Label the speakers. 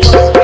Speaker 1: tenemos.